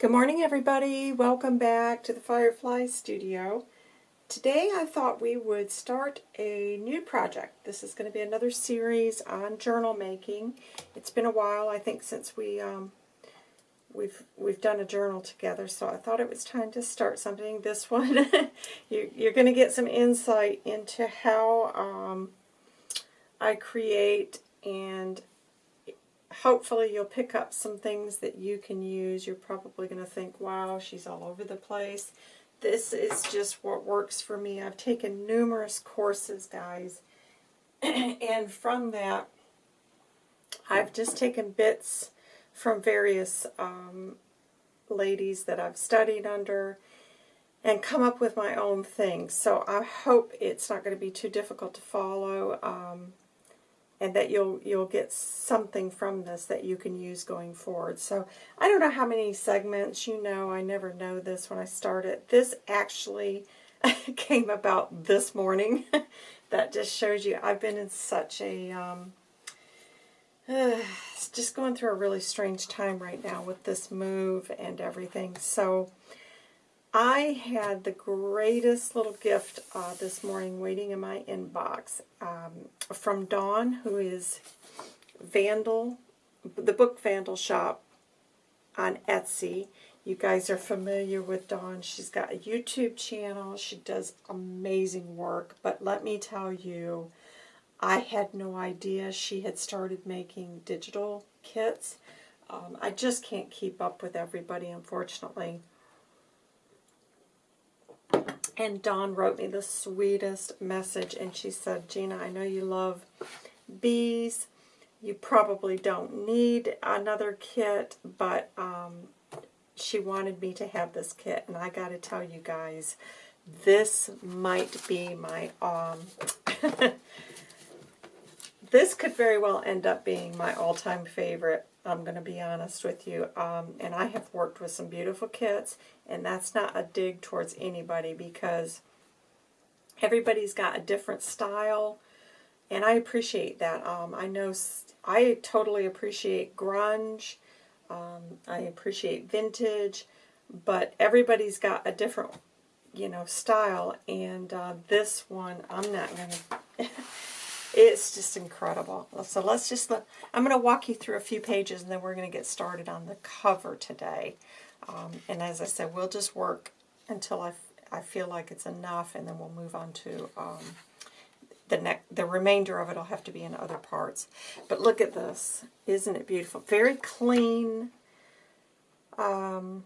Good morning everybody. Welcome back to the Firefly Studio. Today I thought we would start a new project. This is going to be another series on journal making. It's been a while, I think, since we um, we've we've done a journal together, so I thought it was time to start something. This one, you, you're going to get some insight into how um, I create and hopefully you'll pick up some things that you can use. You're probably going to think, wow, she's all over the place. This is just what works for me. I've taken numerous courses, guys, and from that, I've just taken bits from various um, ladies that I've studied under and come up with my own things. So I hope it's not going to be too difficult to follow. Um, and that you'll you'll get something from this that you can use going forward. So I don't know how many segments, you know, I never know this when I start it. This actually came about this morning. that just shows you I've been in such a, um, uh, just going through a really strange time right now with this move and everything. So I had the greatest little gift uh, this morning waiting in my inbox um, from Dawn, who is Vandal, the book Vandal Shop on Etsy. You guys are familiar with Dawn. She's got a YouTube channel. She does amazing work. But let me tell you, I had no idea she had started making digital kits. Um, I just can't keep up with everybody, unfortunately. And Dawn wrote me the sweetest message, and she said, Gina, I know you love bees. You probably don't need another kit, but um, she wanted me to have this kit. And I got to tell you guys, this might be my... Um, this could very well end up being my all-time favorite. I'm going to be honest with you. Um, and I have worked with some beautiful kits, and that's not a dig towards anybody because everybody's got a different style, and I appreciate that. Um, I know I totally appreciate grunge. Um, I appreciate vintage, but everybody's got a different, you know, style, and uh, this one, I'm not going to... It's just incredible. So let's just, let, I'm going to walk you through a few pages and then we're going to get started on the cover today. Um, and as I said, we'll just work until I, I feel like it's enough and then we'll move on to um, the next, the remainder of it will have to be in other parts. But look at this. Isn't it beautiful? Very clean, um,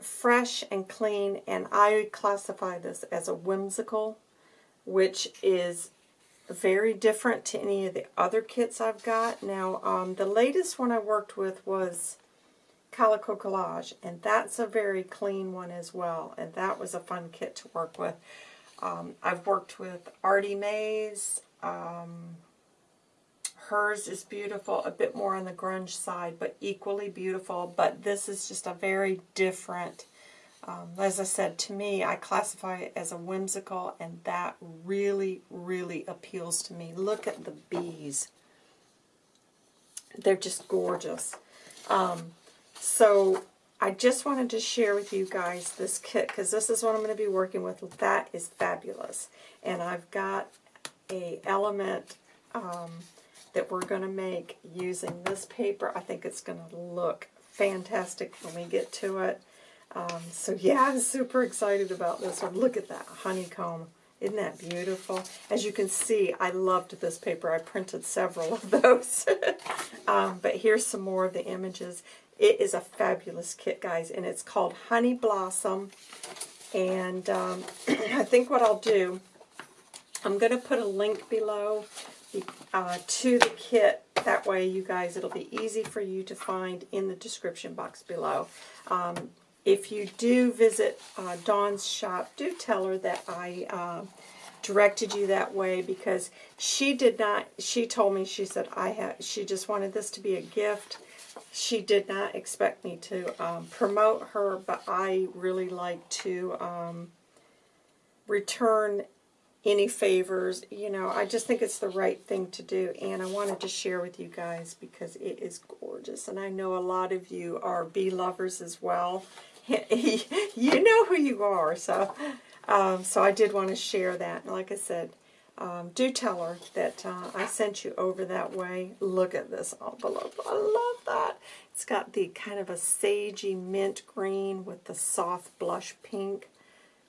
fresh and clean, and I classify this as a whimsical, which is very different to any of the other kits I've got. Now, um, the latest one I worked with was Calico Collage, and that's a very clean one as well, and that was a fun kit to work with. Um, I've worked with Artie Mays. Um, hers is beautiful, a bit more on the grunge side, but equally beautiful, but this is just a very different um, as I said, to me, I classify it as a whimsical, and that really, really appeals to me. Look at the bees. They're just gorgeous. Um, so I just wanted to share with you guys this kit, because this is what I'm going to be working with. That is fabulous. And I've got a element um, that we're going to make using this paper. I think it's going to look fantastic when we get to it. Um, so yeah, I'm super excited about this one. Look at that honeycomb. Isn't that beautiful? As you can see, I loved this paper. I printed several of those. um, but here's some more of the images. It is a fabulous kit, guys, and it's called Honey Blossom. And um, I think what I'll do, I'm going to put a link below uh, to the kit. That way, you guys, it'll be easy for you to find in the description box below. Um, if you do visit uh, Dawn's shop, do tell her that I uh, directed you that way because she did not, she told me, she said, I have, she just wanted this to be a gift. She did not expect me to um, promote her, but I really like to um, return any favors. You know, I just think it's the right thing to do, and I wanted to share with you guys because it is gorgeous, and I know a lot of you are bee lovers as well. you know who you are, so um, so I did want to share that. Like I said, um, do tell her that uh, I sent you over that way. Look at this envelope. I love that. It's got the kind of a sagey mint green with the soft blush pink.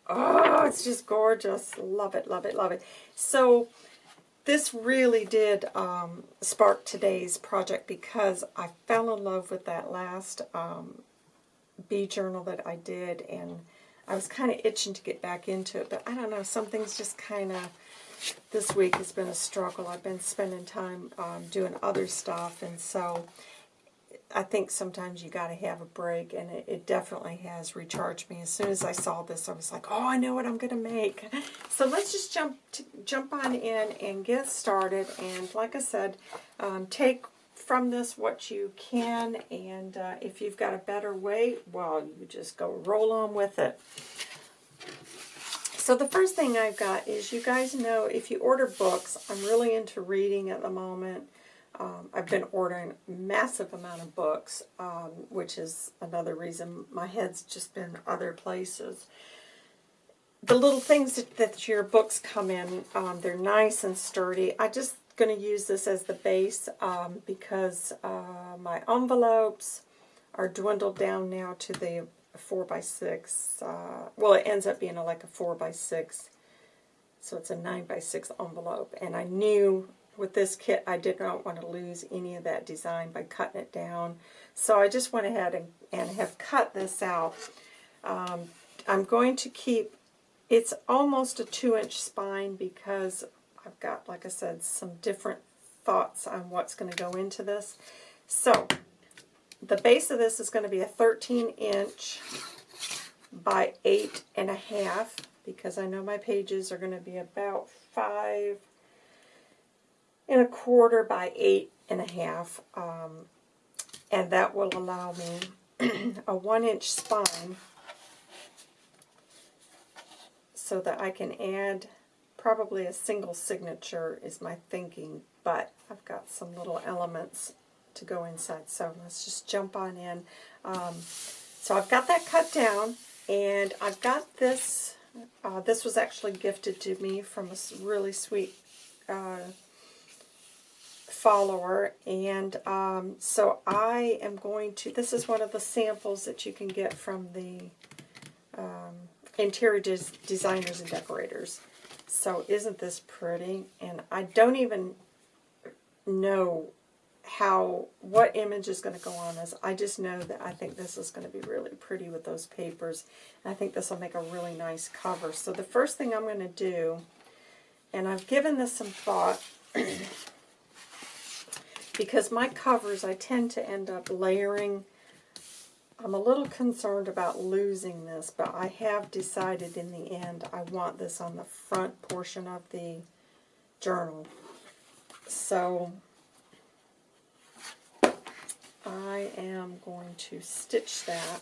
Oh, it's just gorgeous. Love it, love it, love it. So this really did um, spark today's project because I fell in love with that last um, bee journal that I did and I was kind of itching to get back into it, but I don't know, something's just kind of, this week has been a struggle. I've been spending time um, doing other stuff, and so I think sometimes you got to have a break, and it, it, definitely has recharged me. As soon as I saw this, I was like, "Oh, I know what I'm going to make." So let's just jump to, jump on in and get started. And like I said, um, take from this what you can, and uh, if you've got a better way, well, you just go roll on with it. So the first thing I've got is you guys know if you order books, I'm really into reading at the moment. Um, I've been ordering massive amount of books, um, which is another reason my head's just been other places. The little things that, that your books come in, um, they're nice and sturdy. I'm just going to use this as the base um, because uh, my envelopes are dwindled down now to the 4 by 6 uh, well it ends up being a, like a 4 by 6 so it's a 9 by 6 envelope and I knew with this kit, I did not want to lose any of that design by cutting it down. So I just went ahead and, and have cut this out. Um, I'm going to keep, it's almost a 2-inch spine because I've got, like I said, some different thoughts on what's going to go into this. So, the base of this is going to be a 13-inch by 8 and a half because I know my pages are going to be about 5 and a quarter by eight and a half. Um, and that will allow me a one inch spine so that I can add probably a single signature is my thinking, but I've got some little elements to go inside. So let's just jump on in. Um, so I've got that cut down, and I've got this. Uh, this was actually gifted to me from a really sweet uh, follower and um, so I am going to, this is one of the samples that you can get from the um, interior des designers and decorators. So isn't this pretty? And I don't even know how, what image is going to go on this. I just know that I think this is going to be really pretty with those papers. I think this will make a really nice cover. So the first thing I'm going to do, and I've given this some thought, because my covers, I tend to end up layering. I'm a little concerned about losing this, but I have decided in the end I want this on the front portion of the journal. So I am going to stitch that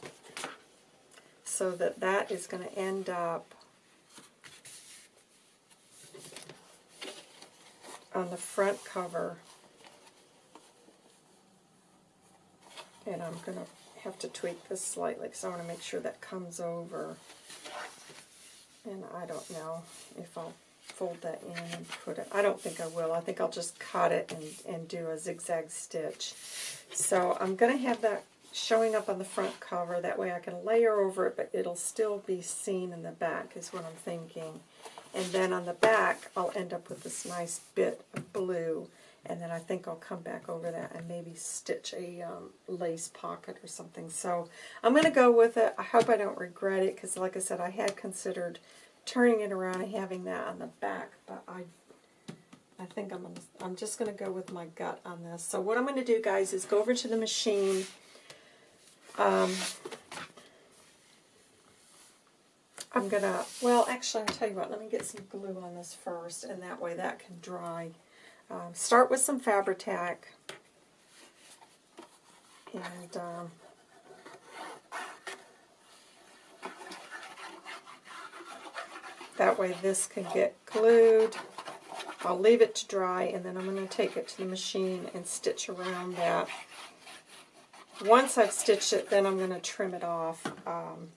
so that that is going to end up on the front cover And I'm going to have to tweak this slightly because I want to make sure that comes over. And I don't know if I'll fold that in and put it. I don't think I will. I think I'll just cut it and, and do a zigzag stitch. So I'm going to have that showing up on the front cover. That way I can layer over it, but it'll still be seen in the back is what I'm thinking. And then on the back, I'll end up with this nice bit of blue and then I think I'll come back over that and maybe stitch a um, lace pocket or something. So I'm going to go with it. I hope I don't regret it because like I said, I had considered turning it around and having that on the back, but I I think I'm, gonna, I'm just going to go with my gut on this. So what I'm going to do, guys, is go over to the machine. Um, I'm going to, well, actually, I'll tell you what, let me get some glue on this first, and that way that can dry. Um, start with some Fabri-Tac. And um, That way this can get glued. I'll leave it to dry and then I'm going to take it to the machine and stitch around that. Once I've stitched it, then I'm going to trim it off. Um,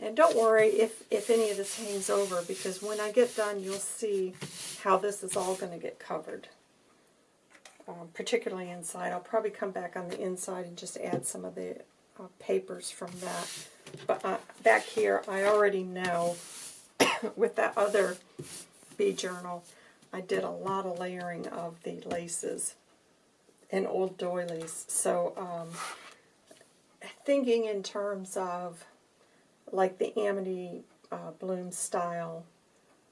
And don't worry if, if any of this hangs over because when I get done you'll see how this is all going to get covered. Um, particularly inside. I'll probably come back on the inside and just add some of the uh, papers from that. But uh, back here I already know with that other bee journal I did a lot of layering of the laces and old doilies. So um, thinking in terms of like the Amity uh, Bloom style.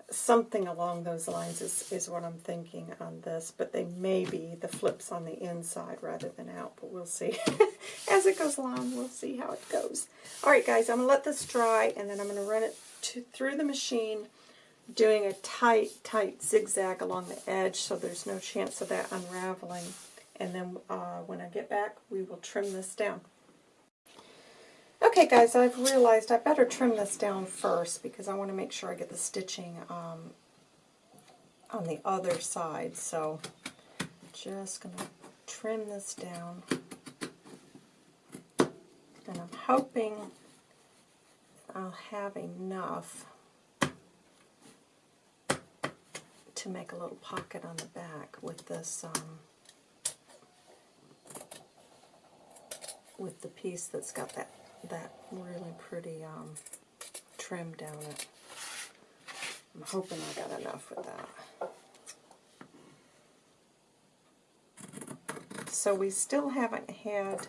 Something along those lines is, is what I'm thinking on this, but they may be the flips on the inside rather than out, but we'll see. As it goes along, we'll see how it goes. Alright guys, I'm going to let this dry, and then I'm going to run it to, through the machine, doing a tight, tight zigzag along the edge so there's no chance of that unraveling. And then uh, when I get back, we will trim this down. Okay guys, I've realized I better trim this down first because I want to make sure I get the stitching um, on the other side. So just going to trim this down. And I'm hoping I'll have enough to make a little pocket on the back with this um, with the piece that's got that that really pretty um, trim down it. I'm hoping I got enough with that. So we still haven't had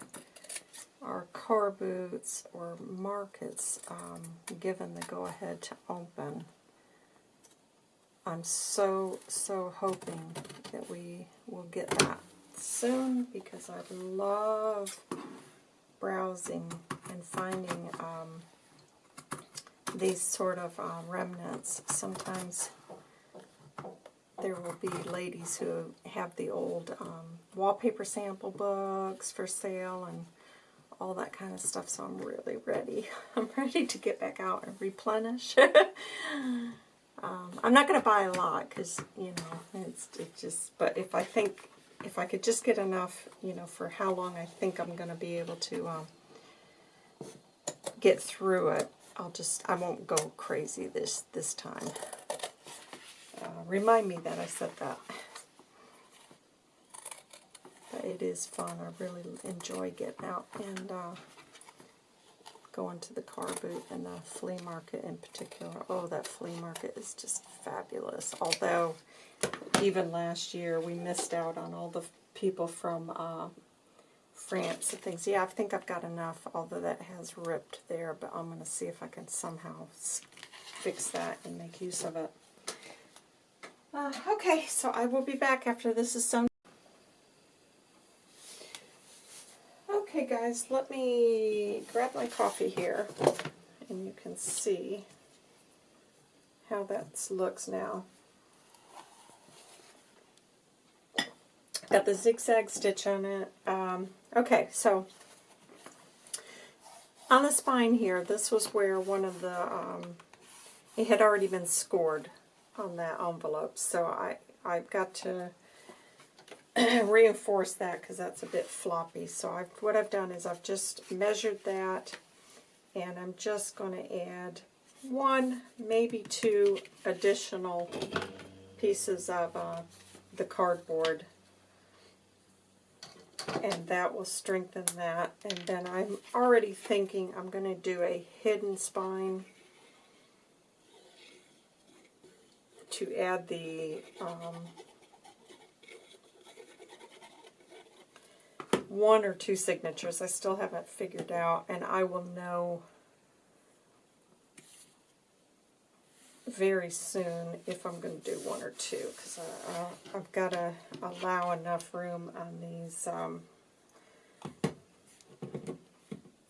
our car boots or markets um, given the go-ahead to open. I'm so, so hoping that we will get that soon because I love browsing and finding um, these sort of uh, remnants. Sometimes there will be ladies who have the old um, wallpaper sample books for sale and all that kind of stuff, so I'm really ready. I'm ready to get back out and replenish. um, I'm not going to buy a lot because, you know, it's it just, but if I think, if I could just get enough, you know, for how long I think I'm going to be able to um, get through it. I'll just, I won't go crazy this, this time. Uh, remind me that I said that. But it is fun. I really enjoy getting out and uh, going to the car boot and the flea market in particular. Oh, that flea market is just fabulous. Although, even last year, we missed out on all the people from uh, France and things. Yeah, I think I've got enough, although that has ripped there, but I'm going to see if I can somehow fix that and make use of it. Uh, okay, so I will be back after this is sewn. Okay guys, let me grab my coffee here, and you can see how that looks now. Got the zigzag stitch on it. Um, okay, so on the spine here, this was where one of the, um, it had already been scored on that envelope. So I, I've got to reinforce that because that's a bit floppy. So I've, what I've done is I've just measured that and I'm just going to add one, maybe two additional pieces of uh, the cardboard and that will strengthen that. And then I'm already thinking I'm going to do a hidden spine to add the um, one or two signatures. I still haven't figured out, and I will know very soon if I'm going to do one or two because I've got to allow enough room on these um,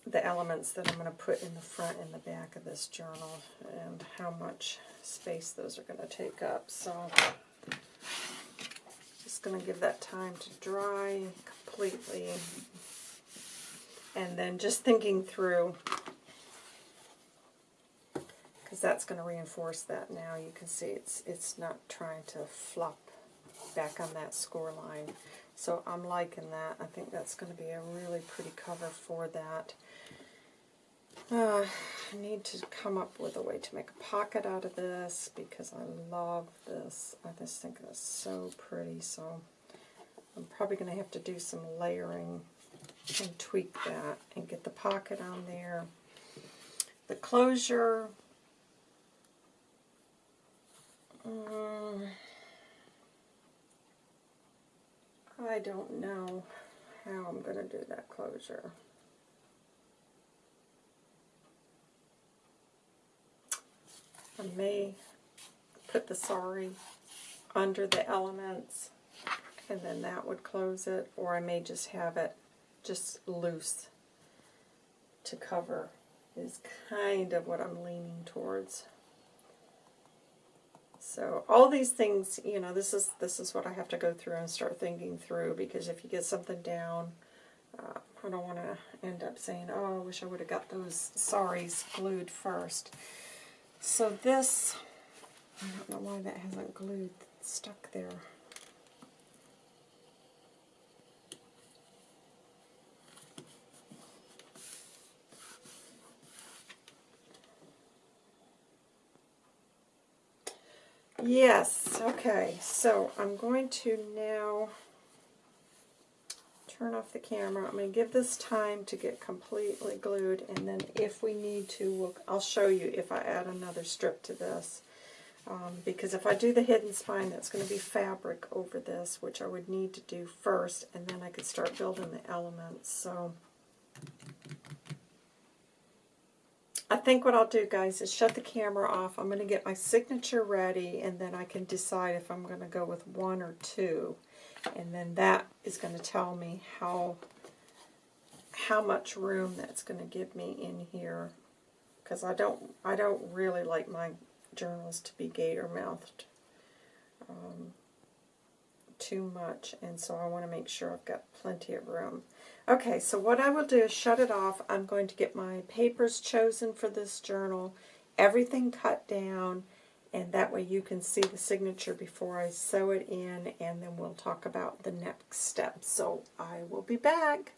the elements that I'm going to put in the front and the back of this journal and how much space those are going to take up. So just just going to give that time to dry completely. And then just thinking through, because that's going to reinforce that now. You can see it's, it's not trying to flop back on that score line. So I'm liking that. I think that's going to be a really pretty cover for that. Uh, I need to come up with a way to make a pocket out of this because I love this. I just think that's so pretty. So I'm probably going to have to do some layering and tweak that and get the pocket on there. The closure. Um, I don't know how I'm going to do that closure. I may put the sari under the elements and then that would close it or I may just have it just loose to cover is kind of what I'm leaning towards. So all these things, you know, this is this is what I have to go through and start thinking through because if you get something down, uh, I don't want to end up saying, oh, I wish I would have got those saris glued first. So this, I don't know why that hasn't glued, stuck there. Yes, okay, so I'm going to now turn off the camera. I'm going to give this time to get completely glued, and then if we need to, we'll, I'll show you if I add another strip to this. Um, because if I do the hidden spine, that's going to be fabric over this, which I would need to do first, and then I could start building the elements. So I think what I'll do, guys, is shut the camera off. I'm going to get my signature ready, and then I can decide if I'm going to go with one or two. And then that is going to tell me how how much room that's going to give me in here. Because I don't I don't really like my journals to be gator mouthed um, too much and so I want to make sure I've got plenty of room. Okay, so what I will do is shut it off. I'm going to get my papers chosen for this journal, everything cut down, and that way you can see the signature before I sew it in and then we'll talk about the next step. So I will be back.